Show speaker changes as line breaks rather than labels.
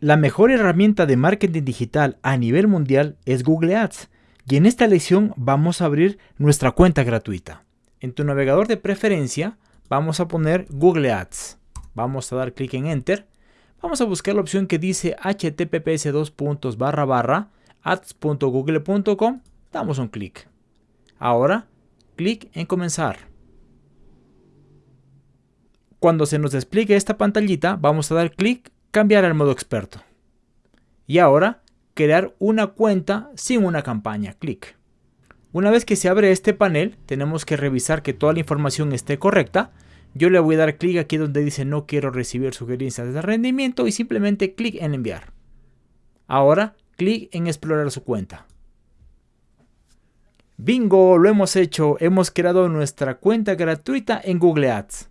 La mejor herramienta de marketing digital a nivel mundial es Google Ads y en esta lección vamos a abrir nuestra cuenta gratuita. En tu navegador de preferencia vamos a poner Google Ads. Vamos a dar clic en Enter. Vamos a buscar la opción que dice https ads.google.com. Damos un clic. Ahora, clic en comenzar. Cuando se nos despliegue esta pantallita, vamos a dar clic cambiar al modo experto. Y ahora, crear una cuenta sin una campaña. Clic. Una vez que se abre este panel, tenemos que revisar que toda la información esté correcta. Yo le voy a dar clic aquí donde dice no quiero recibir sugerencias de rendimiento y simplemente clic en enviar. Ahora, clic en explorar su cuenta. Bingo, lo hemos hecho. Hemos creado nuestra cuenta gratuita en Google Ads.